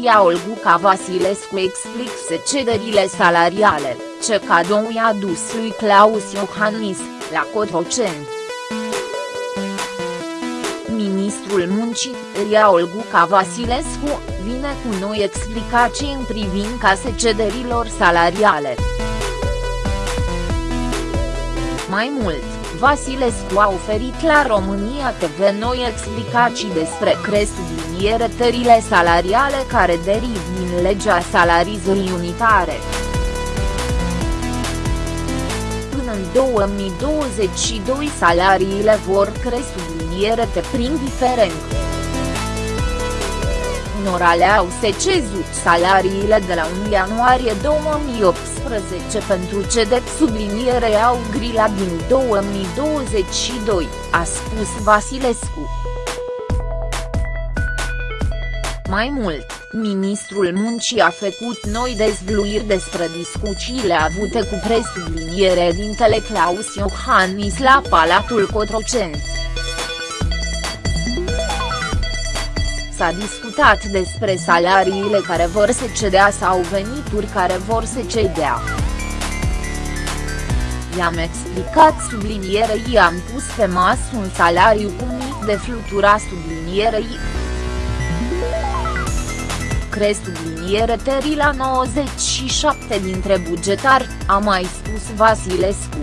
Ria Olguca Vasilescu explică cederile salariale, ce cadou i-a dus lui Claus Iohannis, la Cotroceni. Ministrul Muncii, Ria Olguca Vasilescu, vine cu noi explicații în privința cederilor salariale. Mai mult, Vasilescu a oferit la România TV noi explicații despre creșterile salariale care deriv din legea salarizării unitare. Până în 2022 salariile vor crește prin diferențe unora le-au se cezut salariile de la 1 ianuarie 2018 pentru ce de subliniere au grila din 2022, a spus Vasilescu. Mai mult, ministrul muncii a făcut noi dezvluiri despre discuțiile avute cu presubliniere dintele Claus Iohannis la Palatul Cotroceni. S-a discutat despre salariile care vor se cedea sau venituri care vor se cedea. I-am explicat sublinierei i-am pus pe masă un salariu cu mic de flutura sublinierei. Cresc subliniere teri la 97 dintre bugetari, a mai spus Vasilescu.